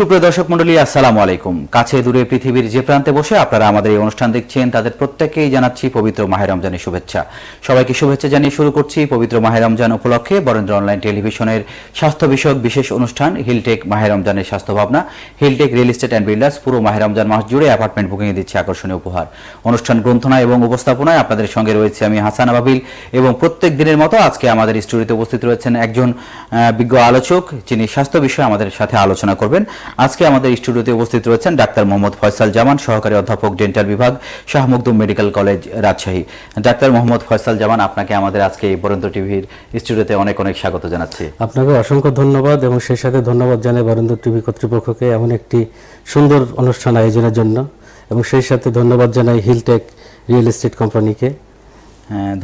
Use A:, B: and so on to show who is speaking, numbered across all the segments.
A: সুপ্রিয় দর্শক মন্ডলী আসসালামু আলাইকুম। কাছে দূরে পৃথিবীর যে প্রান্তে বসে আপনারা আমাদের এই অনুষ্ঠান দেখছেন, তাদের প্রত্যেকেই জানাচ্ছি পবিত্র মাহে রমজানের শুভেচ্ছা। সবাইকে শুভেচ্ছা জানিয়ে শুরু করছি পবিত্র মাহে রমজান উপলক্ষে বরেন্দ্র অনলাইন টেলিভিশনের স্বাস্থ্য বিষয়ক বিশেষ অনুষ্ঠান, হিলটেক মাহে রমজানের স্বাস্থ্য ভাবনা, Hilltech real estate and builders পুরো মাহে রমজান মাস জুড়ে অ্যাপার্টমেন্ট বুকিং দিচ্ছে আকর্ষণীয় উপহার। অনুষ্ঠান গ্রন্থনা এবং উপস্থাপনায় আপনাদের সঙ্গে রয়েছে আমি হাসান আবাবিল এবং প্রত্যেক দিনের মতো আজকে আমাদের স্টুডিওতে উপস্থিত রয়েছেন একজন বিজ্ঞ আলোচক, যিনি স্বাস্থ্য বিষয়ে আমাদের সাথে আলোচনা করবেন। আজকে আমাদের স্টুডিওতে উপস্থিত রয়েছেন ডাক্তার মোহাম্মদ ফয়সাল জামান সহকারী অধ্যাপক, ডেন্টাল বিভাগ, Shah Makhdum medical college, Rajshahi. Doctor Mohammad Faisal Zaman আপনাকে আমাদের আজকে এই বরেন্দ্র টিভির স্টুডিওতে অনেক অনেক স্বাগত জানাচ্ছি।
B: আপনাকে অসংখ্য ধন্যবাদ এবং সেই সাথে ধন্যবাদ জানাই বরেন্দ্র টিভি কর্তৃপক্ষকে এমন একটি সুন্দর অনুষ্ঠান আয়োজনের জন্য। এবং সেই সাথে ধন্যবাদ জানাই হিলটেক রিয়েল এস্টেট কোম্পানিকে।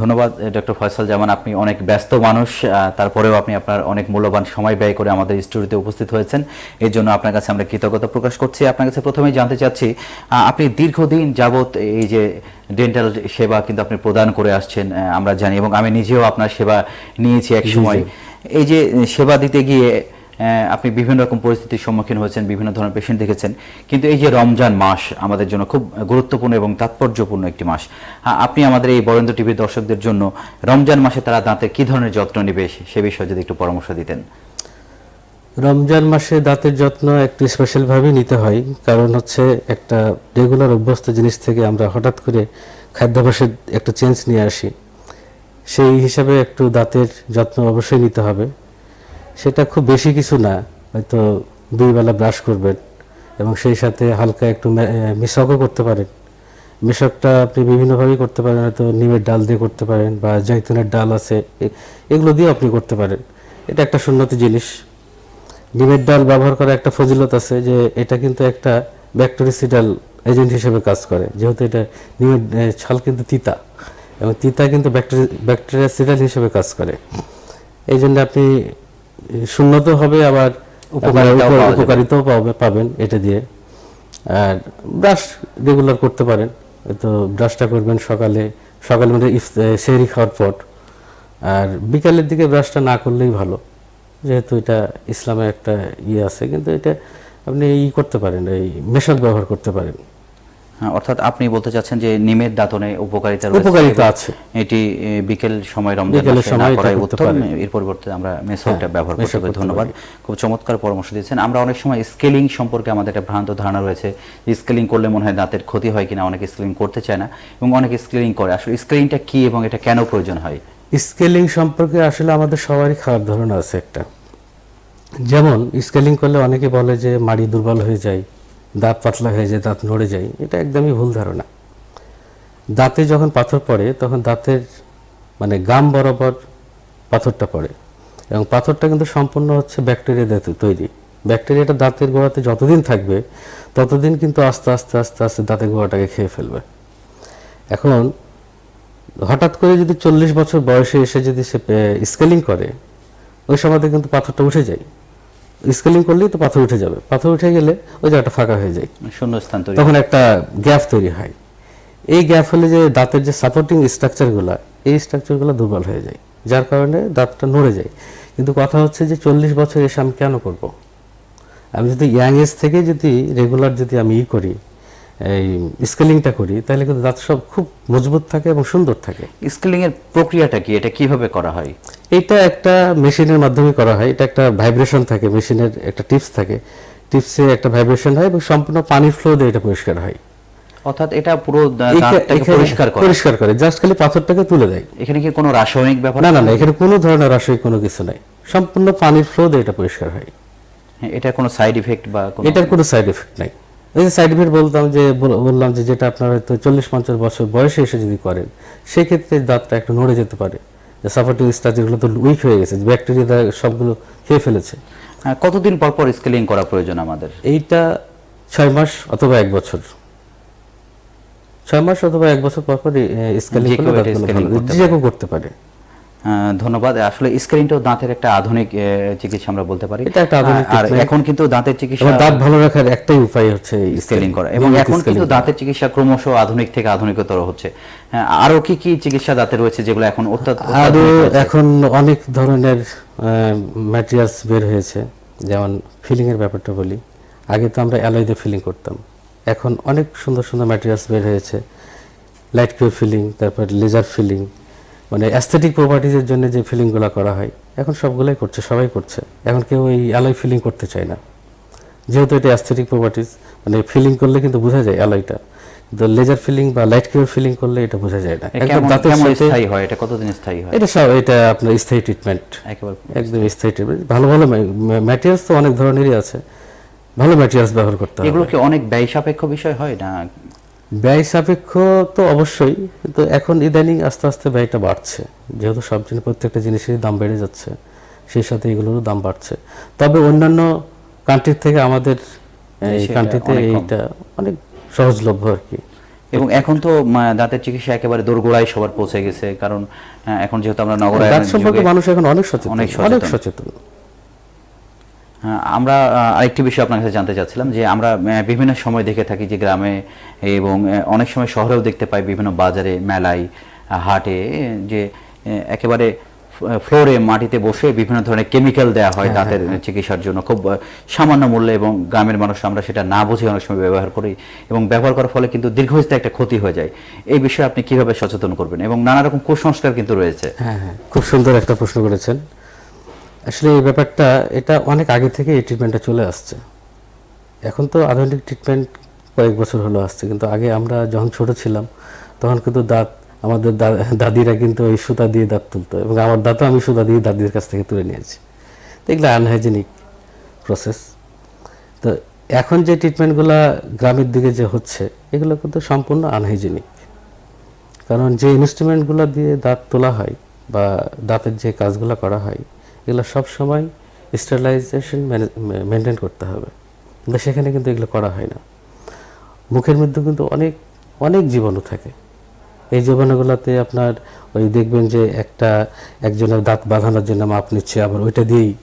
A: ধন্যবাদ ডক্টর ফয়সাল জামান। আপনি অনেক ব্যস্ত মানুষ তারপরেও আপনি আপনার অনেক মূল্যবান সময় ব্যয় করে আমাদের স্টুডিওতে উপস্থিত হয়েছেন। এর জন্য আপনার কাছে আমরা কৃতজ্ঞতা প্রকাশ করছি। আপনার কাছে প্রথমেই জানতে চাচ্ছি আপনি দীর্ঘদিন যাবৎ এই যে ডেন্টাল সেবা কিন্তু আপনি প্রদান করে আসছেন আমরা জানি এবং আমি নিজেও আপনার সেবা নিয়েছি এক সময়। এই যে সেবা দিতে গিয়ে আপনি বিভিন্ন রকম পরিস্থিতির সম্মুখীন হয়েছেন, বিভিন্ন ধরনের পেশেন্ট দেখেছেন। কিন্তু এই যে রমজান মাস আমাদের জন্য খুব গুরুত্বপূর্ণ এবং তাৎপর্যপূর্ণ একটি মাস। আপনি আমাদের এই বরেন্দ্র টিভির দর্শকদের জন্য রমজান মাসে তারা দাঁতের কি ধরনের যত্ন নেবে সে- সে বিষয়ে যদি একটু পরামর্শ দিতেন।
B: রমজান মাসে দাঁতের যত্ন একটু স্পেশালভাবে নিতে হয়। কারণ হচ্ছে একটা রেগুলার অভ্যস্ত জিনিস থেকে আমরা হঠাৎ করে খাদ্যাভ্যাসের একটা চেঞ্জ নিয়ে আসি। সেই হিসাবে একটু দাঁতের যত্ন অবশ্যই নিতে হবে। সেটা খুব বেশি কিছু না, হয়তো দুই বেলা ব্রাশ করবেন এবং সেই সাথে হালকা একটু মিশকও করতে পারেন। মিশকটা আপনি বিভিন্নভাবেই করতে পারেন, হয়তো নিমের ডাল দিয়ে করতে পারেন বা জৈতুনের ডাল আছে এগুলো দিয়ে আপনি করতে পারেন। এটা একটা সুন্নতি জিনিস। নিমের ডাল ব্যবহার করার একটা ফজিলত আছে যে এটা কিন্তু একটা ব্যাকটেরিসিডাল এজেন্ট হিসেবে কাজ করে। যেহেতু এটা নিমের ছাল কিন্তু তিতা এবং তিতা কিন্তু ব্যাকটেরিয়াসিডাল হিসেবে কাজ করে। এই জন্য আপনি সুন্নত হবে আবার
A: উপকারিতাও
B: পাবেন এটা দিয়ে। আর ব্রাশ রেগুলার করতে পারেন। তো ব্রাশটা করবেন সকালে সকালে মানে সেরি খাওয়ার পর। আর বিকালের দিকে ব্রাশটা না করলেই ভালো। যেহেতু এটা ইসলামে একটা ইয়ে আছে কিন্তু এটা আপনি ই করতে পারেন এই মেশক ব্যবহার করতে পারেন।
A: অর্থাৎ আপনি বলতে চাচ্ছেন যে নিমের দাঁতনে উপকারিতা রয়েছে।
B: উপকারিতা আছে।
A: এটি বিকেল সময় রমজান করাই উত্তম। এর পরিবর্তে আমরা মেসলটা ব্যবহার করতে পারি। ধন্যবাদ। খুব চমৎকার পরামর্শ দিয়েছেন। আমরা অনেক সময় স্কেলিং সম্পর্কে আমাদের একটা ভ্রান্ত ধারণা রয়েছে স্কেলিং করলে মনে হয় দাঁতের ক্ষতি হয় কিনা অনেকে স্কেলিং করতে চায় না এবং অনেকে স্কেলিং করে। আসলে স্কেলিংটা কি এবং এটা কেন প্রয়োজন হয়?
B: স্কেলিং সম্পর্কে আসলে আমাদের সবারই খারাপ ধারণা আছে একটা। যেমন স্কেলিং করলে অনেকে বলে যে মাড়ি দুর্বল হয়ে যায়। দাঁত পাতলা হয়ে যায়, দাঁত নড়ে যায়, এটা একদমই ভুল ধারণা। দাঁতে যখন পাথর পড়ে, তখন দাঁতের মানে গাম বরাবর পাথরটা পড়ে এবং পাথরটা কিন্তু সম্পূর্ণ হচ্ছে ব্যাকটেরিয়া দিয়ে তৈরি। ব্যাকটেরিয়াটা দাঁতের গোড়াতে যতদিন থাকবে, ততদিন কিন্তু আস্তে আস্তে আস্তে আস্তে দাঁতের গোড়াটাকে খেয়ে ফেলবে। এখন হঠাৎ করে যদি চল্লিশ বছর বয়সে এসে যদি সে স্কেলিং করে, ওই সময়তে কিন্তু পাথরটা উঠে যায়। স্কেলিং করলেই তো পাথর উঠে যাবে। পাথর উঠে গেলে ওই জায়গাটা ফাঁকা হয়ে যায়।
A: শূন্যস্থান তৈরি
B: তখন একটা গ্যাপ তৈরি হয়। এই গ্যাপ হলে যে দাঁতের যে সাপোর্টিং স্ট্রাকচারগুলো এই স্ট্রাকচারগুলো দুর্বল হয়ে যায়। যার কারণে দাঁতটা নড়ে যায়। কিন্তু কথা হচ্ছে যে চল্লিশ বছর এসে আমি কেন করব? আমি যদি ইয়াং এজ থেকে যদি রেগুলার যদি আমি ই করি এই স্কেলিংটা করি তাহলে কিন্তু দাঁত সব খুব মজবুত থাকে এবং সুন্দর থাকে।
A: স্কেলিং এর প্রক্রিয়াটা কি? এটা কীভাবে করা হয়?
B: এটা একটা মেশিনের মাধ্যমে করা হয়। এটা একটা ভাইব্রেশন থাকে মেশিনের একটা টিপস থাকে। টিপসে একটা ভাইব্রেশন হয় এবং সম্পূর্ণ পানির ফ্লো দিয়ে এটা পরিষ্কার হয়।
A: অর্থাৎ এটা পুরো দাঁতটাকে পরিষ্কার করে।
B: পরিষ্কার করে জাস্ট খালি পাথরটাকে তুলে দেয়।
A: এখানে কি কোনো রাসায়নিক ব্যাপার
B: না না না এখানে কোনো ধরনের রাসায়নিক কোনো কিছু নাই। সম্পূর্ণ পানির ফ্লো দিয়ে এটা পরিষ্কার হয়।
A: এটার কোনো সাইড ইফেক্ট বা কোনো
B: এটার কোনো সাইড এফেক্ট নাই। এই যে সাইড এফেক্ট বলতাম যে বললাম যে যেটা আপনার হয়তো চল্লিশ পঞ্চাশ বছর বয়সে এসে যদি করেন সেক্ষেত্রে দাঁতটা একটু নড়ে যেতে পারে। সাপোর্টিং স্ট্রাকচারগুলো তো উইক হয়ে গেছে ব্যাকটেরিয়া সবগুলো খেয়ে ফেলেছে।
A: হ্যাঁ, কতদিন পর পর স্কেলিং করা প্রয়োজন আমাদের?
B: এইটা ছয় মাস অথবা এক বছর। ছয় মাস অথবা এক বছর পর পর। স্কেলিং
A: করতে
B: পারে।
A: ধন্যবাদ। আসলে স্কেলিংটাও দাঁতের একটা আধুনিক চিকিৎসা আমরা বলতে পারি।
B: এটা একটা আধুনিক
A: আর এখন কিন্তু দাঁতের চিকিৎসা
B: দাঁত ভালো রাখার একটাই উপায় হচ্ছে
A: স্কেলিং করা। এবং এখন কিন্তু দাঁতের চিকিৎসা ক্রমশ আধুনিক থেকে আধুনিকতর হচ্ছে। আরও কি কি চিকিৎসা দাঁতে রয়েছে যেগুলো এখন আরও
B: এখন অনেক ধরনের ম্যাটেরিয়ালস বের হয়েছে। যেমন ফিলিং এর ব্যাপারটা বলি। আগে তো আমরা অ্যালয় দিয়ে ফিলিং করতাম। এখন অনেক সুন্দর সুন্দর ম্যাটেরিয়ালস বের হয়েছে। লাইট কিউ ফিলিং তারপর লেজার ফিলিং মানে অ্যাস্থেটিক প্রপার্টিজের জন্য যে ফিলিংগুলো করা হয় এখন সবগুলোই করছে সবাই করছে। এখন কেউ এই অ্যালয় ফিলিং করতে চায় না। যেহেতু এটা অ্যাস্থেটিক প্রপার্টিজ মানে ফিলিং করলে কিন্তু বোঝা যায় অ্যালয়টা কিন্তু লেজার ফিলিং বা লাইট কিউ ফিলিং করলে এটা বোঝা যায় না। একদম দাঁতের সাথে
A: স্থায়ী হয়? এটা কতদিন স্থায়ী হয়?
B: এটা সব এটা আপনার স্থায়ী ট্রিটমেন্ট
A: একেবারে
B: একদম স্থায়ী। ট্রিটমেন্ট ভালো ভালো ম্যাটেরিয়ালস তো অনেক ধরনেরই আছে। ভালো ম্যাটেরিয়ালস ব্যবহার করতে হবে।
A: এগুলো কি অনেক ব্যয় সাপেক্ষ বিষয় হয় না
B: ব্যয় সাপেক্ষ তো অবশ্যই কিন্তু এখন ইদানিং আস্তে আস্তে ব্যয়টা বাড়ছে। যেহেতু সব জিনিস প্রত্যেকটা জিনিসেরই দাম বেড়ে যাচ্ছে সেই সাথে এগুলোরও দাম বাড়ছে। তবে অন্যান্য কান্ট্রির থেকে আমাদের এই কান্ট্রিতে এইটা অনেক সহজলভ্য আর কি।
A: এবং এখন তো দাঁতের চিকিৎসা একেবারে দোরগোড়ায় সবার পৌঁছে গেছে কারণ আহ, এখন যেহেতু আমরা
B: দাঁত সম্পর্কে মানুষ এখন অনেক সচেতন।
A: অনেক সচেতন। হ্যাঁ, আমরা আরেকটি বিষয় আপনার কাছে জানতে চাচ্ছিলাম যে আমরা বিভিন্ন সময় দেখে থাকি যে গ্রামে এবং অনেক সময় শহরেও দেখতে পাই বিভিন্ন বাজারে মেলায় হাটে যে একেবারে ফ্লোরে মাটিতে বসে বিভিন্ন ধরনের কেমিক্যাল দেওয়া হয় দাঁতের চিকিৎসার জন্য। খুব সামান্য মূল্যে এবং গ্রামের মানুষ আমরা সেটা না বুঝে অনেক সময় ব্যবহার করি এবং ব্যবহার করার ফলে কিন্তু দীর্ঘস্থায়ী একটা ক্ষতি হয়ে যায়। এই বিষয়ে আপনি কীভাবে সচেতন করবেন? এবং নানা রকম কুসংস্কার কিন্তু রয়েছে।
B: হ্যাঁ হ্যাঁ। খুব সুন্দর একটা প্রশ্ন করেছেন। আসলে এই ব্যাপারটা, এটা অনেক আগে থেকে এই ট্রিটমেন্টটা চলে আসছে। এখন তো আধুনিক ট্রিটমেন্ট কয়েক বছর হলো আসছে, কিন্তু আগে আমরা যখন ছোট ছিলাম, তখন কিন্তু দাঁত, আমাদের দাদিরা কিন্তু ওই সুতা দিয়ে দাঁত তুলতো এবং আমার দাঁতও আমি সুতা দিয়ে দাদির কাছ থেকে তুলে নিয়েছি। তো এগুলো আনহাইজেনিক প্রসেস তো এখন যে ট্রিটমেন্টগুলো গ্রামের দিকে যে হচ্ছে, এগুলো কিন্তু সম্পূর্ণ আনহাইজেনিক কারণ যে ইনস্ট্রুমেন্টগুলো দিয়ে দাঁত তোলা হয় বা দাঁতের যে কাজগুলো করা হয় এগুলো সব সময় স্টেরিলাইজেশন মেনটেন করতে হবে। কিন্তু সেখানে কিন্তু এগুলো করা হয় না। মুখের মধ্যে কিন্তু অনেক অনেক জীবাণু থাকে। এই জীবাণুগুলোতে আপনার ওই দেখবেন যে একটা, একজনের দাঁত বাঁধানোর জন্য মাপ নিচ্ছে, আবার ওইটা দিয়েই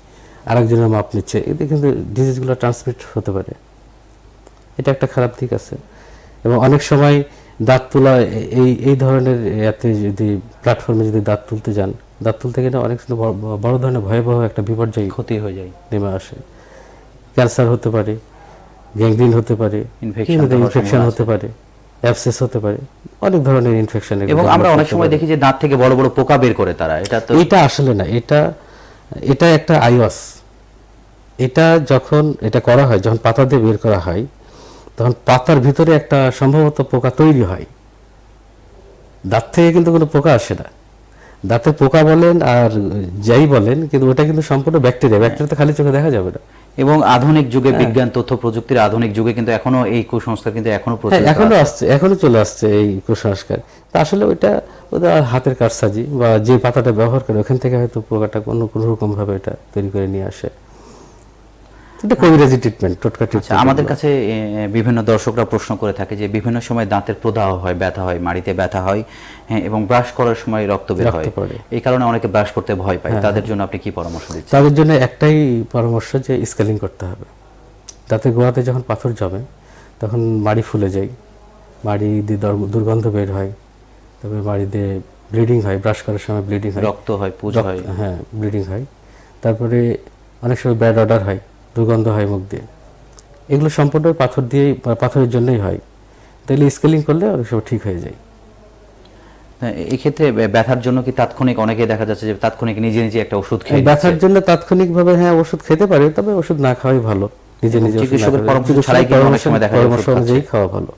B: আরেকজনের মাপ নিচ্ছে। এতে কিন্তু ডিজিজগুলো ট্রান্সমিট হতে পারে। এটা একটা খারাপ দিক আছে। এবং অনেক সময় দাঁত তোলা, এই এই ধরনের এতে যদি প্ল্যাটফর্মে যদি দাঁত তুলতে যান দাঁত তুলতে গেলে অনেক বড় ধরনের ভয়াবহ একটা বিপর্যয়
A: ক্ষতি হয়ে যায়
B: নেমে আসে। ক্যান্সার হতে পারে গ্যাংগ্রিন হতে পারে ইনফেকশন হতে পারে অ্যাবসেস হতে পারে অনেক ধরনের ইনফেকশন
A: এবং আমরা অনেক সময় দেখি যে দাঁত থেকে বড় বড় পোকা বের করে তারা এটা তো
B: এটা আসলে না এটা এটা একটা আইওয়াস। এটা যখন এটা করা হয় যখন পাতা দিয়ে বের করা হয় তখন পাতার ভিতরে একটা সম্ভবত পোকা তৈরি হয়। দাঁত থেকে কিন্তু কোনো পোকা আসে না। দাঁতে পোকা বলেন আর যাই বলেন কিন্তু ওটা কিন্তু সম্পূর্ণ ব্যাকটেরিয়া। ব্যাকটেরিয়া তো খালি চোখে দেখা যাবে না।
A: এবং আধুনিক যুগে
B: হ্যাঁ।
A: বিজ্ঞান তথ্য প্রযুক্তির আধুনিক যুগে কিন্তু এখনও এই কুসংস্কার কিন্তু এখনও
B: হ্যাঁ
A: এখনও
B: আসছে এখনও চলে আসছে এই কুসংস্কার। তা আসলে ওইটা ওদের হাতের কারসাজি বা যে পাতাটা ব্যবহার করে ওখান থেকে হয়তো পোকাটা কোনো কোনো রকম ভাবে এটা তৈরি করে নিয়ে আসে। এটা কবিরাজি ট্রিটমেন্ট টোটকা
A: আচ্ছা
B: ট্রিটমেন্ট
A: আমাদের কাছে বিভিন্ন দর্শকরা প্রশ্ন করে থাকে যে বিভিন্ন সময় দাঁতের প্রদাহ হয় ব্যথা হয় মাড়িতে ব্যথা হয় হ্যাঁ, এবং ব্রাশ করার সময় রক্ত বের হয়।
B: হ্যাঁ,
A: এই কারণে অনেকে ব্রাশ করতে ভয় পায়। তাদের জন্য আপনি কি পরামর্শ দিচ্ছেন?
B: তাদের জন্য একটাই পরামর্শ যে স্কেলিং করতে হবে। দাঁতের গোড়াতে যখন পাথর জমে তখন মাড়ি ফুলে যায় মাড়ি দিয়ে দর- দুর্গন্ধ বের হয় তারপরে মাড়ি দিয়ে ব্লিডিং হয় ব্রাশ করার সময় ব্লিডিং হয়।
A: রক্ত হয় পুজ হয়।
B: হ্যাঁ ব্লিডিং হয়। তারপরে অনেক সময় ব্যাড অর্ডার হয় দুর্গন্ধ হয় মুখ দিয়ে। এগুলো সম্পূর্ণ পাথর দিয়েই পাথরের জন্যই হয়। তাহলে স্কেলিং করলে অনেক সময় ঠিক হয়ে যায়।
A: হ্যাঁ, এই ক্ষেত্রে বে- ব্যথার জন্য কি তাৎক্ষণিক অনেকে দেখা যাচ্ছে যে তাৎক্ষণিক নিজে নিজে একটা ওষুধ খেয়ে
B: ব্যথার। জন্য তাৎক্ষণিকভাবে হ্যাঁ ওষুধ খেতে পারে তবে ওষুধ না খাওয়াই ভালো। নিজে নিজে
A: চিকিৎসকের পরামর্শ ছাড়াই কিন্তু অনেক সময় দেখা যায়
B: পরামর্শ অনুযায়ী খাওয়া ভালো।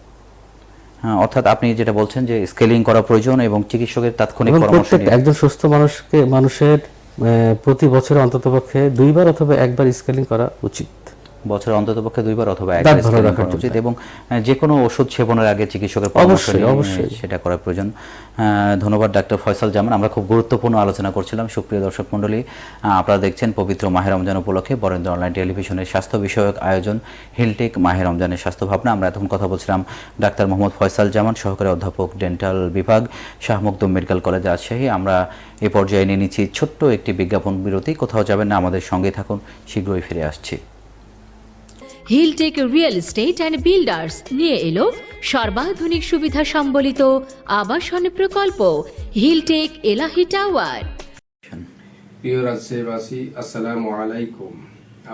A: হ্যাঁ, অর্থাৎ আপনি যেটা বলছেন যে স্কেলিং করা প্রয়োজন এবং চিকিৎসকের তাৎক্ষণিক পরামর্শ
B: একজন সুস্থ মানুষকে মানুষের প্রতি বছরে অন্ততপক্ষে দুইবার অথবা একবার স্কেলিং করা উচিত।
A: বছরে অন্ততপক্ষে দুইবার অথবা একবার স্ক্রিনিং উচিত এবং যে কোনো ওষুধ সেবনের আগে চিকিৎসকের পরামর্শ
B: অবশ্যই।
A: সেটা করা প্রয়োজন। ধন্যবাদ ডাক্তার ফয়সাল জামান। আমরা খুব গুরুত্বপূর্ণ আলোচনা করছিলাম। সুপ্রিয় দর্শক মণ্ডলী আপনারা দেখছেন পবিত্র মাহের রমজান উপলক্ষে বরেন্দ্র অনলাইন টেলিভিশনের স্বাস্থ্য বিষয়ক আয়োজন হিলটেক মাহের রমজানের স্বাস্থ্য ভাবনা। আমরা এখন কথা বলছিলাম ডাক্তার মোহাম্মদ ফয়সাল জামান সহকারী অধ্যাপক ডেন্টাল বিভাগ শাহ মখদুম মেডিকেল কলেজ রাজশাহী। আমরা এ পর্যায়ে নিয়ে নিচ্ছি ছোট্ট একটি বিজ্ঞাপন বিরতি। কোথাও যাবেন না আমাদের সঙ্গে থাকুন। শীঘ্রই ফিরে আসছি।
C: Hilltech real estate and builders নিয়ে এলো সর্বাধুনিক সুবিধা সম্বলিত আবাসন প্রকল্প। হিলটেক এলাহি টাওয়ার
D: প্রিয় রাজশাহীবাসী আসসালামু আলাইকুম।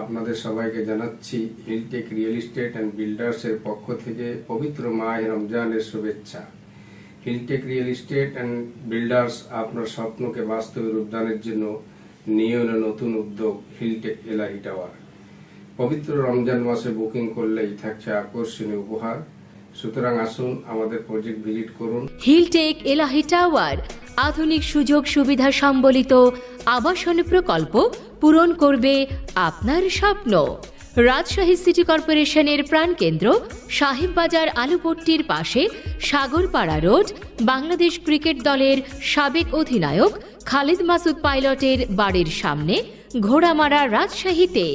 D: আপনাদের সবাইকে জানাচ্ছি হিলটেক রিয়েল এস্টেট অ্যান্ড বিল্ডার্সের পক্ষ থেকে পবিত্র মাহ রমজানের শুভেচ্ছা। Hilltech real estate and builders আপনার স্বপ্নকে বাস্তবে রূপদানের জন্য নিয়ে নতুন উদ্যোগ। হিলটেক এলআই টাওয়ার পবিত্র রমজান মাসে বুকিং করলেই থাকছে আকর্ষণীয় উপহার। সুতরাং আসুন আমাদের প্রজেক্ট ভিজিট করুন।
C: হিলটেক এলাহি টাওয়ার, আধুনিক সুযোগ সুবিধা সম্বলিত আবাসন প্রকল্প পূরণ করবে আপনার স্বপ্ন। রাজশাহী সিটি কর্পোরেশনের প্রাণকেন্দ্র সাহেববাজার আলুপট্টির পাশে সাগরপাড়া রোড, বাংলাদেশ ক্রিকেট দলের সাবেক অধিনায়ক খালিদ মাসুদ পাইলটের বাড়ির সামনে ঘোড়ামারা রাজশাহীতে।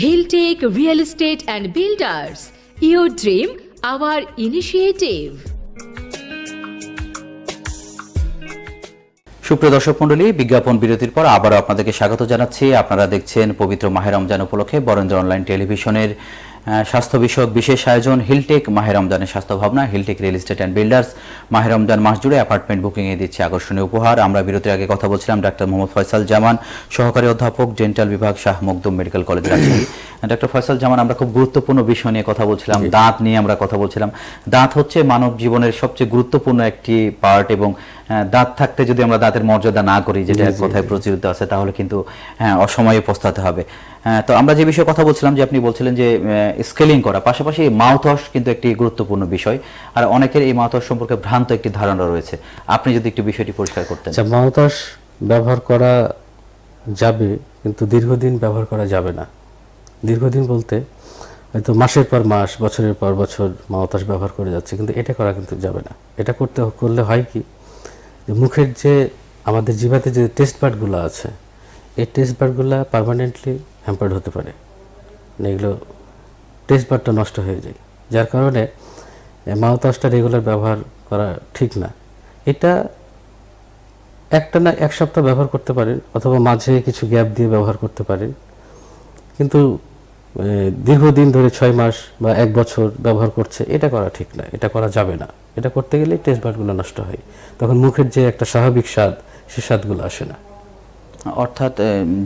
C: Hilltech real estate and builders your dream our initiative
A: সুপ্রিয় দর্শক মন্ডলী বিজ্ঞাপন বিরতির পর আবারও আপনাদেরকে স্বাগত জানাচ্ছি। আপনারা দেখছেন পবিত্র মাহের রমজান উপলক্ষে বরেন্দ্র অনলাইন টেলিভিশনের স্বাস্থ্য বিষয়ক বিশেষ আয়োজন হিলটেক মাহের রমজানের স্বাস্থ্য ভাবনা Hilltech real estate and builders. মাহের রমজান মাস জুড়ে অ্যাপার্টমেন্ট বুকিং এ দিচ্ছে আকর্ষণীয় উপহার। আমরা বিরতির আগে কথা বলছিলাম ডাক্তার মোহাম্মদ ফয়সাল জামান সহকারী অধ্যাপক ডেন্টাল বিভাগ Shah Makhdum medical college Rajshahi doctor Faisal Zaman আমরা খুব গুরুত্বপূর্ণ বিষয় নিয়ে কথা বলছিলাম দাঁত নিয়ে আমরা কথা বলছিলাম। দাঁত হচ্ছে মানব জীবনের সবচেয়ে গুরুত্বপূর্ণ একটি পার্ট এবং দাঁত থাকতে যদি আমরা দাঁতের মর্যাদা না করি যেটা এক কথায় প্রচলিত আছে তাহলে কিন্তু হ্যাঁ অসময়ে পস্তাতে হবে। হ্যাঁ, তো আমরা যে বিষয়ে কথা বলছিলাম যে আপনি বলছিলেন যে স্কেলিং করা পাশাপাশি মাউথ ওয়াশ কিন্তু একটি গুরুত্বপূর্ণ বিষয়। আর অনেকের এই মাউথ ওয়াশ সম্পর্কে ভ্রান্ত একটি ধারণা রয়েছে। আপনি যদি একটু বিষয়টি পরিষ্কার করতেন।
B: আচ্ছা মাউতাস ব্যবহার করা যাবে কিন্তু দীর্ঘদিন ব্যবহার করা যাবে না। দীর্ঘদিন বলতে হয়তো মাসের পর মাস বছরের পর বছর মাউতাস ব্যবহার করে যাচ্ছে কিন্তু এটা করা কিন্তু যাবে না। এটা করতে করলে হয় কি? যে মুখের যে আমাদের জিভাতে যে টেস্ট বার্ডগুলো আছে, এই টেস্ট বার্ডগুলো পার্মানেন্টলি হ্যাম্পার্ড হতে পারে। মানে এগুলো টেস্ট বারটা নষ্ট হয়ে যায়। যার কারণে মাউথওয়াশটা রেগুলার ব্যবহার করা ঠিক না। এটা একটা না এক সপ্তাহ ব্যবহার করতে পারেন, অথবা মাঝে কিছু গ্যাপ দিয়ে ব্যবহার করতে পারেন। কিন্তু দীর্ঘদিন ধরে ছয় মাস বা এক বছর ব্যবহার করছে, এটা করা ঠিক না, এটা করা যাবে না। এটা করতে গেলে টেস্ট বারগুলো নষ্ট হয়। তখন মুখের যে একটা স্বাভাবিক স্বাদ সে স্বাদগুলো আসে না।
A: অর্থাৎ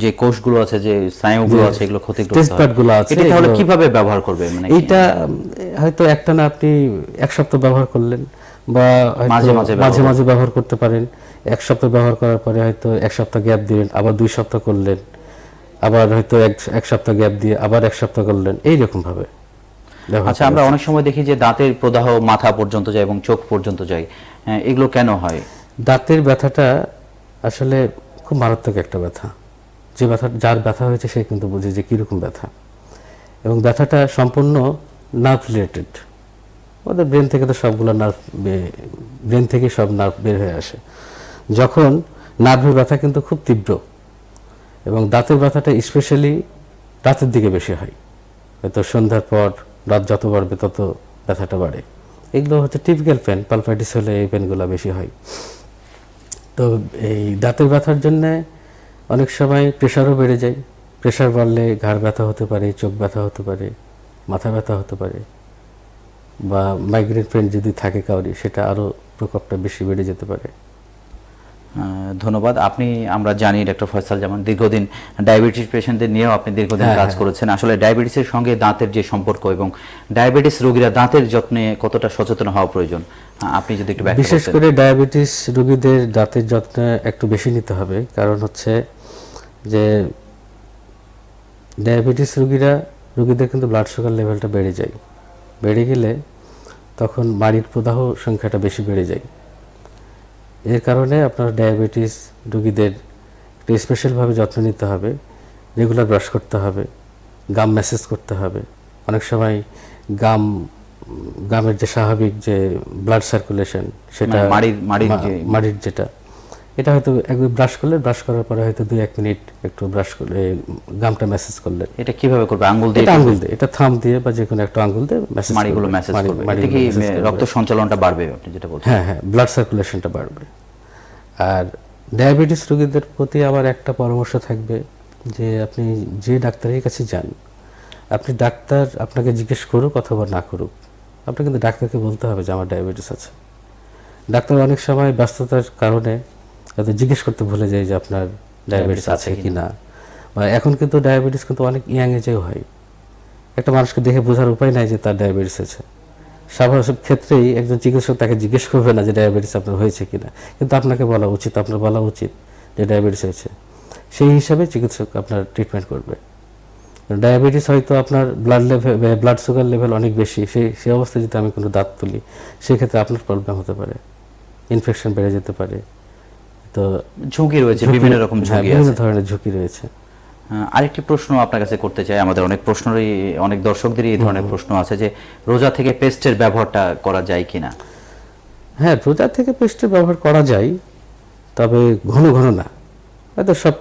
A: যে কোষগুলো আছে যে স্নায়ুগুলো আছে এগুলো ক্ষতিগ্রস্ত
B: টেস্ট আছে
A: এটা তাহলে কীভাবে ব্যবহার করবে? মানে
B: উম, হয়তো একটা না আপনি এক সপ্তাহ ব্যবহার করলেন বা
A: মাঝে মাঝে
B: মাঝে মাঝে ব্যবহার করতে পারেন। এক সপ্তাহ ব্যবহার করার পরে হয়তো এক সপ্তাহ গ্যাপ দিলেন আবার দুই সপ্তাহ করলেন আবার হয়তো এক এক সপ্তাহ গ্যাপ দিয়ে আবার এক সপ্তাহ করলেন এইরকম ভাবে
A: আচ্ছা আমরা অনেক সময় দেখি যে দাঁতের প্রদাহ মাথা পর্যন্ত যায় এবং চোখ পর্যন্ত যায়। হ্যাঁ, এগুলো কেন হয়?
B: দাঁতের ব্যথাটা আসলে খুব মারাত্মক একটা ব্যথা। যে ব্যথা যার ব্যথা হয়েছে সে কিন্তু বুঝে যে কীরকম ব্যথা। এবং ব্যথাটা সম্পূর্ণ নার্ভ রিলেটেড ওদের ব্রেন থেকে তো সবগুলো নার্ভ ব্রেন থেকে সব নার্ভ বের হয়ে আসে। যখন নার্ভের ব্যথা কিন্তু খুব তীব্র এবং দাঁতের ব্যথাটা স্পেশালি রাতের দিকে বেশি হয়। হয়তো সন্ধ্যার পর রাত যত বাড়বে তত ব্যথাটা বাড়ে। এগুলো হচ্ছে টিপিক্যাল পেন পালপাইটিস হলে এই পেনগুলো বেশি হয়। তো এই দাঁতের ব্যথার জন্য অনেক সময় প্রেশারও বেড়ে যায়। প্রেশার বাড়লে ঘাড় ব্যথা হতে পারে, চোখ ব্যথা হতে পারে, মাথা ব্যথা হতে পারে বা মাইগ্রেন পেন যদি থাকে কাউরি, সেটা আরও প্রকোপটা বেশি বেড়ে যেতে পারে।
A: ধন্যবাদ। আপনি আমরা জানি ডক্টর ফয়সাল যেমন দীর্ঘদিন ডায়াবেটিস পেশেন্টদের নিয়েও আপনি দীর্ঘদিন
B: হ্যাঁ,
A: কাজ করেছেন। আসলে ডায়াবেটিসের সঙ্গে দাঁতের যে সম্পর্ক এবং ডায়াবেটিস রোগীরা দাঁতের যত্নে কতটা সচেতন হওয়া প্রয়োজন আপনি যদি একটু
B: বিশেষ করে ডায়াবেটিস রোগীদের দাঁতের যত্ন একটু বেশি নিতে হবে। কারণ হচ্ছে যে ডায়াবেটিস রোগীরা রোগীদের কিন্তু ব্লাড সুগার লেভেলটা বেড়ে যায়। বেড়ে গেলে তখন বাড়ির প্রদাহ সংখ্যাটা বেশি বেড়ে যায়। এর কারণে আপনার ডায়াবেটিস রোগীদের একটু স্পেশালভাবে যত্ন নিতে হবে রেগুলার ব্রাশ করতে হবে গাম ম্যাসেজ করতে হবে। অনেক সময় গাম গামের যে স্বাভাবিক যে ব্লাড সার্কুলেশন সেটা
A: মানে মাড়ির- মাড়ির
B: যেটা। এটা হয়তো একবার ব্রাশ করলে ব্রাশ করার পরে হয়তো দুই এক মিনিট একটু ব্রাশ করলে গামটা ম্যাসেজ করলেন
A: এটা কীভাবে করবে? আঙ্গুল দিয়ে
B: আঙ্গুল দিয়ে এটা থাম দিয়ে বা যে কোনো একটা আঙ্গুল দিয়ে ম্যাসেজ
A: মাড়িগুলো মেসেজ করবে। এতে কি রক্ত সঞ্চালনটা বাড়বে আপনি যেটা বলছেন।
B: হ্যাঁ হ্যাঁ ব্লাড সার্কুলেশনটা বাড়বে। আর ডায়াবেটিস রোগীদের প্রতি আমার একটা পরামর্শ থাকবে যে আপনি যে ডাক্তারের কাছে যান আপনি ডাক্তার আপনাকে জিজ্ঞেস করুক অথবা না করুক আপনাকে কিন্তু ডাক্তারকে বলতে হবে যে আমার ডায়াবেটিস আছে। ডাক্তার অনেক সময় ব্যস্ততার কারণে হয়তো জিজ্ঞেস করতে ভুলে যায় যে আপনার ডায়াবেটিস আছে কি না বা এখন কিন্তু ডায়াবেটিস কিন্তু অনেক ইয়াং এজেও হয়। একটা মানুষকে দেখে বোঝার উপায় নাই যে তার ডায়াবেটিস আছে। স্বাভাবিক ক্ষেত্রেই একজন চিকিৎসক তাকে জিজ্ঞেস করবে না যে ডায়াবেটিস আপনার হয়েছে কিনা। কিন্তু আপনাকে বলা উচিত আপনার বলা উচিত যে ডায়াবেটিস হয়েছে। সেই হিসাবে চিকিৎসক আপনার ট্রিটমেন্ট করবে। ডায়াবেটিস হয়তো আপনার blood level blood sugar level অনেক বেশি। সেই সেই অবস্থায় যদি আমি কোনো দাঁত তুলি সেক্ষেত্রে আপনার প্রবলেম হতে পারে। ইনফেকশন বেড়ে যেতে পারে। তো
A: ঝুঁকি রয়েছে বিভিন্ন রকম
B: হ্যাঁ,
A: ঝুঁকি
B: বিভিন্ন ধরনের ঝুঁকি রয়েছে।
A: আরেকটি প্রশ্ন আপনার কাছে করতে চাই আমাদের অনেক প্রশ্নেরই অনেক দর্শকদেরই এই ধরনের প্রশ্ন আছে যে রোজা থেকে পেস্টের ব্যবহারটা করা যায় কিনা?
B: হ্যাঁ রোজা থেকে পেস্টের ব্যবহার করা যায় তবে ঘন ঘন না। হয়তো সব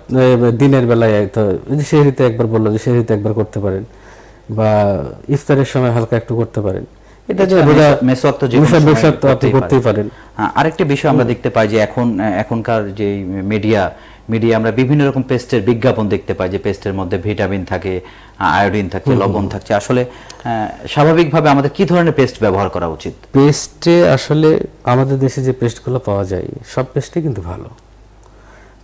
B: দিনের বেলায় হয়তো এই সেহরিতে একবার বলল যে সেহরিতে একবার করতে পারেন বা ইফতারের সময় হালকা একটু করতে পারেন। এটা যে
A: তো
B: আপনি
A: করতেই
B: পারেন।
A: হ্যাঁ, আরেকটি বিষয় আমরা দেখতে পাই যে এখন এখনকার যে মিডিয়া মিডিয়া আমরা বিভিন্ন রকম পেস্টের বিজ্ঞাপন দেখতে পাই যে পেস্টের মধ্যে ভিটামিন থাকে আয়োডিন থাকে লবণ থাকছে। আসলে স্বাভাবিকভাবে আমাদের কি ধরনের পেস্ট ব্যবহার করা উচিত?
B: পেস্টে আসলে আমাদের দেশে যে পেস্টগুলো পাওয়া যায় সব পেস্টই কিন্তু ভালো।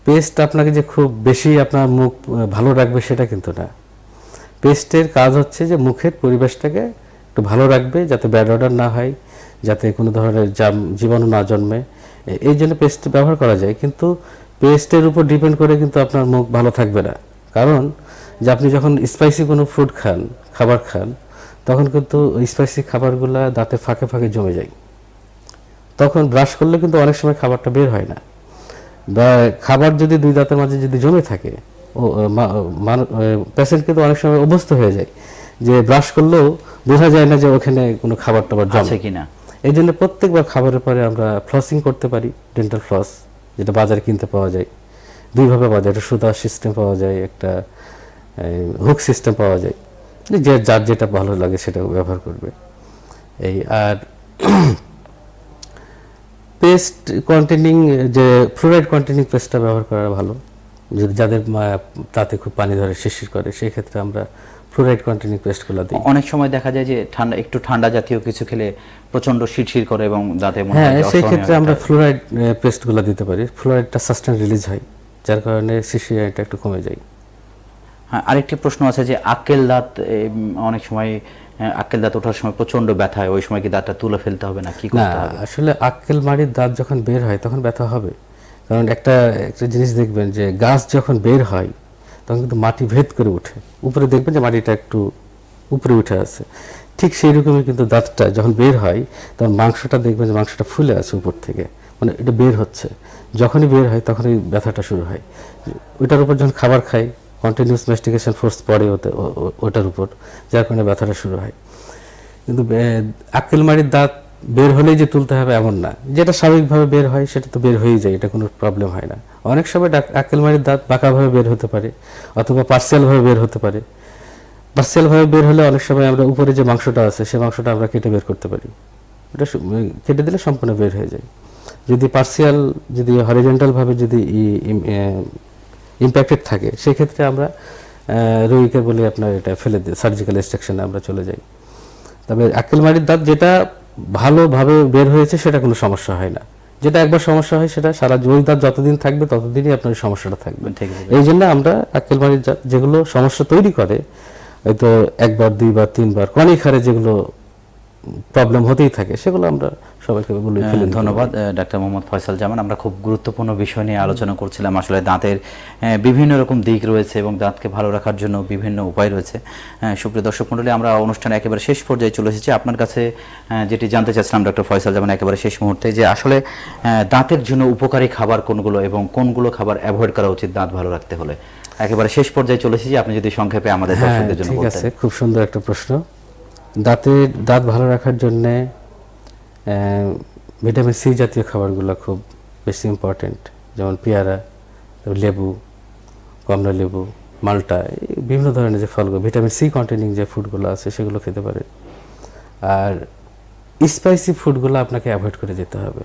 B: পেস্ট আপনাকে যে খুব বেশি আপনার মুখ ভালো রাখবে সেটা কিন্তু না। পেস্টের কাজ হচ্ছে যে মুখের পরিবেশটাকে একটু ভালো রাখবে যাতে ব্যাড অর্ডার না হয়, যাতে কোনো ধরনের জাম, জীবাণু না জন্মে। এই জন্য পেস্ট ব্যবহার করা যায়, কিন্তু পেস্টের উপর ডিপেন্ড করে কিন্তু আপনার মুখ ভালো থাকবে না। কারণ যে আপনি যখন স্পাইসি কোনো ফুড খান, খাবার খান, তখন কিন্তু স্পাইসি খাবারগুলো দাঁতে ফাঁকে ফাঁকে জমে যায়। তখন ব্রাশ করলে কিন্তু অনেক সময় খাবারটা বের হয় না। খাবার যদি দুই দাঁতের মাঝে যদি জমে থাকে, ও পেশেন্ট কিন্তু অনেক সময় অভ্যস্ত হয়ে যায়। যে ব্রাশ করলেও বোঝা যায় না যে ওখানে কোনো খাবার টাবার
A: আছে কিনা।
B: এই জন্য প্রত্যেকবার খাবারের পরে আমরা ফ্লসিং করতে পারি ডেন্টাল ফ্লস যেটা বাজারে কিনতে পাওয়া যায়। দুইভাবে পাওয়া যায় একটা সুতা সিস্টেম পাওয়া যায় একটা হুক সিস্টেম পাওয়া যায়। যে যার যেটা ভালো লাগে সেটা ব্যবহার করবে। এই আর পেস্ট কন্টেনিং যে ফ্লোরাইড কন্টেনিং পেস্টটা ব্যবহার করা ভালো। যাদের তাতে খুব পানি ধরে শিশির করে সেই ক্ষেত্রে আমরা ফ্লোরাইড কন্টেনিং পেস্টগুলো দিই।
A: অনেক সময় দেখা যায় যে ঠান্ডা একটু ঠান্ডা জাতীয় কিছু খেলে প্রচণ্ড শিরশির করে এবং দাঁতে মনে
B: হ্যাঁ
A: হয়
B: সেই ক্ষেত্রে আমরা ফ্লোরাইড পেস্টগুলো দিতে পারি। ফ্লোরাইডটা সাস্টেন রিলিজ হয় যার কারণে শিশিরাটা একটু কমে যায়।
A: হ্যাঁ আরেকটি প্রশ্ন আছে যে আক্কেল দাঁত অনেক সময় আক্কেল দাঁত ওঠার সময় প্রচণ্ড ব্যথা হয় ওই সময় কি দাঁতটা তুলে ফেলতে হবে না? কি করতে হবে?
B: আসলে আক্কেল মাড়ির দাঁত যখন বের হয় তখন ব্যথা হবে। কারণ একটা একটা জিনিস দেখবেন যে গাছ যখন বের হয়, তখন কিন্তু মাটি ভেদ করে ওঠে। উপরে দেখবেন যে মাটিটা একটু উপরে উঠে আছে। ঠিক সেই রকমই কিন্তু দাঁতটা যখন বের হয়, তখন মাংসটা দেখবেন যে মাংসটা ফুলে আছে উপর থেকে। মানে এটা বের হচ্ছে। যখনই বের হয়, তখনই ব্যথাটা শুরু হয়। ওইটার উপর যখন খাবার খাই কন্টিনিউস মেস্টিকেশন ফোর্স পড়ে ওতে ওটার উপর, যার কারণে ব্যথাটা শুরু হয়। কিন্তু আক্কেলমারির দাঁত বের হলেই যে তুলতে হবে এমন না। যেটা স্বাভাবিকভাবে বের হয় সেটা তো বের হয়েই যায় এটা কোনো প্রবলেম হয় না। অনেক সময় আক্কেলমারির দাঁত বাঁকাভাবে বের হতে পারে অথবা পার্সিয়ালভাবে বের হতে পারে। পার্সিয়ালভাবে বের হলে অনেক সময় আমরা উপরে যে মাংসটা আছে সে মাংসটা আমরা কেটে বের করতে পারি। সু- উম, কেটে দিলে সম্পূর্ণ বের হয়ে যায়। যদি পার্সিয়াল যদি হরিজেন্টালভাবে যদি ইম্প্যাক্টেড থাকে সেক্ষেত্রে আমরা রোগীকে বলি আপনার এটা ফেলে দিই সার্জিক্যাল এক্সট্রাকশনে আমরা চলে যাই। তবে আক্কেলমারির দাঁত যেটা ভালোভাবে বের হয়েছে সেটা কোনো সমস্যা হয় না। যেটা একবার সমস্যা হয় সেটা সারা জীবন তার যতদিন থাকবে ততদিনই আপনার সমস্যাটা থাকবে।
A: ঠিক আছে।
B: এই জন্য আমরা আক্কেলমারির দাঁত যেগুলো সমস্যা তৈরি করে হয়তো একবার দুইবার তিনবার অনেক হারে যেগুলো প্রবলেম হতেই থাকে সেগুলো আমরা সবাইকে দিতে
A: ধন্যবাদ ডাক্তার মোহাম্মদ ফয়সাল জামান। আমরা খুব গুরুত্বপূর্ণ বিষয় নিয়ে আলোচনা করছিলাম। আসলে দাঁতের বিভিন্ন রকম দিক রয়েছে এবং দাঁতকে ভালো রাখার জন্য বিভিন্ন উপায় রয়েছে। সুপ্রিয় দর্শক মণ্ডলী আমরা অনুষ্ঠানে একেবারে শেষ পর্যায়ে চলে এসেছি। আপনার কাছে যেটি জানতে চাচ্ছিলাম ডক্টর ফয়সাল জামান একেবারে শেষ মুহূর্তে যে আসলে দাঁতের জন্য উপকারী খাবার কোনগুলো এবং কোনগুলো খাবার অ্যাভয়েড করা উচিত দাঁত ভালো রাখতে হলে? একেবারে শেষ পর্যায়ে চলে এসেছি। আপনি যদি সংক্ষেপে আমাদের
B: হ্যাঁ
A: দর্শকদের জন্য
B: ঠিক আছে খুব সুন্দর একটা প্রশ্ন। দাঁতের দাঁত ভালো রাখার জন্য ভিটামিন সি জাতীয় খাবারগুলো খুব বেশি ইম্পর্টেন্ট যেমন পেয়ারা লেবু, কমলা লেবু, মালটা বিভিন্ন ধরনের যে ফলগুলো ভিটামিন সি কন্টেনিং যে ফুডগুলো আছে সেগুলো খেতে পারে আর স্পাইসি ফুডগুলো আপনাকে অ্যাভয়েড করে যেতে হবে।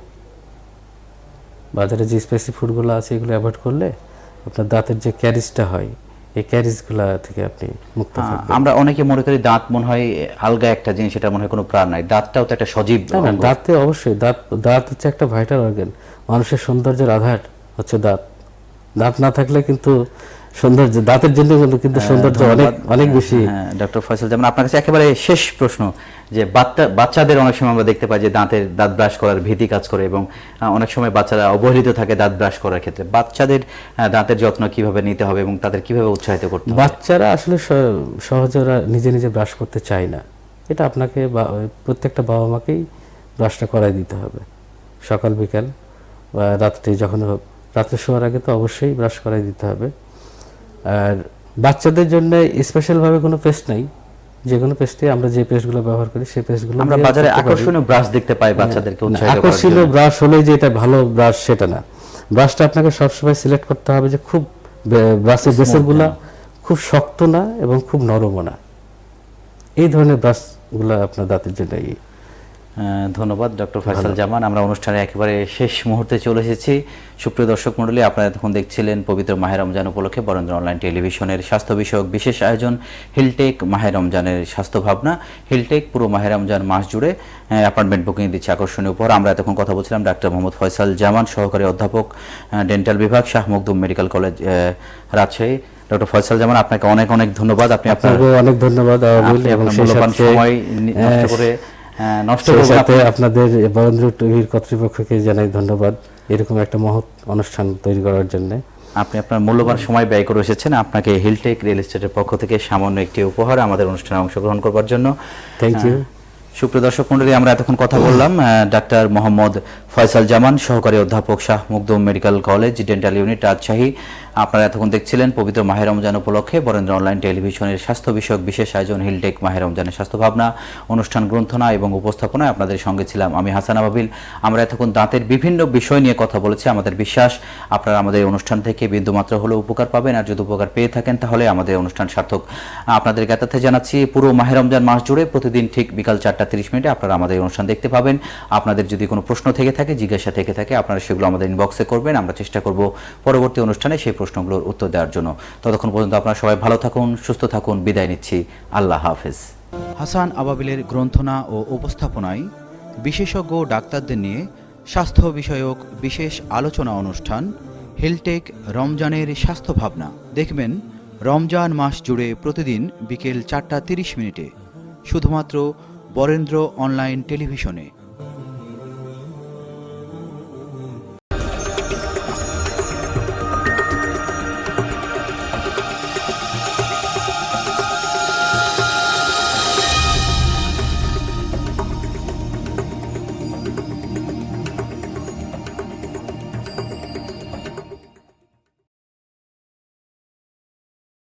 B: বাজারে যে স্পাইসি ফুডগুলো আছে এগুলো অ্যাভয়েড করলে আপনার দাঁতের যে ক্যারিজটা হয় এই ক্যারিজগুলা থেকে আপনি মুক্ত থাকবেন।
A: আমরা অনেকে মনে করি দাঁত মনে হয় আলগা একটা জিনিস এটা মনে হয় কোনো প্রাণ নাই। দাঁতটাও তো একটা সজীব।
B: দাঁতে অবশ্যই দাঁত দাঁত হচ্ছে একটা ভাইটাল অর্গান মানুষের সৌন্দর্যের আধার হচ্ছে দাঁত। দাঁত না থাকলে কিন্তু সৌন্দর্য দাঁতের জন্য কিন্তু- কিন্তু সৌন্দর্য অনেক অনেক বেশি।
A: হ্যাঁ ডক্টর ফয়সাল যেমন আপনার কাছে একেবারে শেষ প্রশ্ন যে বাচ্চা বাচ্চাদের অনেক সময় আমরা দেখতে পাই যে দাঁতের দাঁত ব্রাশ করার ভীতি কাজ করে এবং অনেক সময় বাচ্চারা অবহেলিত থাকে দাঁত ব্রাশ করার ক্ষেত্রে। বাচ্চাদের দাঁতের যত্ন কীভাবে নিতে হবে এবং তাদের কীভাবে উৎসাহিত করতে হবে?
B: বাচ্চারা আসলে সহজে ওরা নিজে নিজে ব্রাশ করতে চায় না। এটা আপনাকে বা- প্রত্যেকটা বাবা মাকেই ব্রাশটা করাই দিতে হবে। সকাল বিকাল বা রাত্রে যখন হোক রাত্রে শোয়ার আগে তো অবশ্যই ব্রাশ করাই দিতে হবে। আর বাচ্চাদের জন্য স্পেশালভাবে কোনো পেস্ট নাই। যে কোনো পেস্টে আমরা যে পেস্টগুলো ব্যবহার করি সেই পেস্টগুলো
A: আমরা বাজারে আকর্ষণীয় ব্রাশ দেখতে পাই বাচ্চাদেরকে উৎসাহিত করার
B: আকর্ষণীয় ব্রাশ হলেই যে এটা ভালো ব্রাশ সেটা না। ব্রাশটা আপনাকে সবসময় সিলেক্ট করতে হবে যে খুব ব্রাশের বেসরগুলা খুব শক্ত না এবং খুব নরমও না। এই ধরনের ব্রাশগুলো আপনার দাঁতের জন্য
A: ধন্যবাদ ডক্টর ফয়সাল জামান। আমরা অনুষ্ঠানে একেবারে শেষ মুহূর্তে চলে এসেছি। সুপ্রিয় দর্শক মণ্ডলী আপনারা তখন দেখছিলেন পবিত্র মাহের রমজান উপলক্ষে বরেন্দ্র অনলাইন টেলিভিশনের স্বাস্থ্য বিষয়ক বিশেষ আয়োজন হিলটেক মাহের রমজানের স্বাস্থ্য ভাবনা হিলটেক পুরো মাহের রমজান মাস জুড়ে অ্যাপার্টমেন্ট বুকিং দিচ্ছে আকর্ষণীয় উপহার। আমরা এতক্ষণ কথা বলছিলাম ডাক্তার মোহাম্মদ ফয়সাল জামান সহকারী অধ্যাপক ডেন্টাল বিভাগ Shah Makhdum medical college Rajshahi. Doctor Faisal Zaman আপনাকে অনেক অনেক ধন্যবাদ। আপনি আপনার
B: অনেক ধন্যবাদ এবং
A: মূল্যবান সময় নষ্ট করে নষ্ট
B: সেই
A: করবেন
B: সাথে আপনাদের বরেন্দ্র টিভির কর্তৃপক্ষকে জানাই ধন্যবাদ। এরকম একটা মহৎ অনুষ্ঠান তৈরি করার জন্য।
A: আপনি আপনার মূল্যবান সময় ব্যয় করে এসেছেন। আপনাকে হিলটেক রিয়েল এস্টেটের পক্ষ থেকে সামান্য একটি উপহার আমাদের অনুষ্ঠানে অংশগ্রহণ করবার জন্য।
B: থ্যাংক
A: ইউ সুপ্রিয় দর্শক মন্ডলী আমরা এতক্ষণ কথা বললাম। ডাক্তার মোহাম্মদ ফয়সাল জামান, সহকারী অধ্যাপক Shah Makhdum medical college, dental unit, Rajshahi. আপনারা এতক্ষণ দেখছিলেন পবিত্র মাহের রমজান উপলক্ষে বরেন্দ্র অনলাইন টেলিভিশনের স্বাস্থ্য বিষয়ক বিশেষ আয়োজন, হিলটেক মাহের রমজানের স্বাস্থ্য ভাবনা, অনুষ্ঠান গ্রন্থনা এবং উপস্থাপনায় আপনাদের সঙ্গে ছিলাম আমি হাসান আবাবিল। আমরা এতক্ষণ দাঁতের বিভিন্ন বিষয় নিয়ে কথা বলেছি, আমাদের বিশ্বাস। আপনারা আমাদের অনুষ্ঠান থেকে বিন্দুমাত্র হলেও উপকার পাবেন, আর যদি উপকার পেয়ে থাকেন তাহলে আমাদের অনুষ্ঠান সার্থক। আপনাদের জ্ঞাতার্থে জানাচ্ছি, পুরো মাহের রমজান মাস জুড়ে প্রতিদিন ঠিক বিকাল চারটা তিরিশ মিনিটে আপনারা আমাদের অনুষ্ঠান দেখতে পাবেন। আপনাদের যদি কোনো প্রশ্ন থেকে থাকে, জিজ্ঞাসা থেকে থাকে, আপনারা সেগুলো আমাদের ইনবক্সে করবেন, আমরা চেষ্টা করব পরবর্তী অনুষ্ঠানে সেই প্রশ্নগুলোর উত্তর দেওয়ার জন্য। ততক্ষণ পর্যন্ত আপনারা সবাই ভালো থাকুন, সুস্থ থাকুন, বিদায় নিচ্ছি। আল্লাহ হাফেজ। হাসান আবাবিলের গ্রন্থনা ও উপস্থাপনায় বিশেষজ্ঞ ডাক্তারদের নিয়ে স্বাস্থ্য বিষয়ক বিশেষ আলোচনা অনুষ্ঠান, হেলটেক রমজানের স্বাস্থ্য ভাবনা। দেখবেন, রমজান মাস জুড়ে প্রতিদিন বিকেল চারটা তিরিশ মিনিটে, শুধুমাত্র বরেন্দ্র অনলাইন টেলিভিশনে।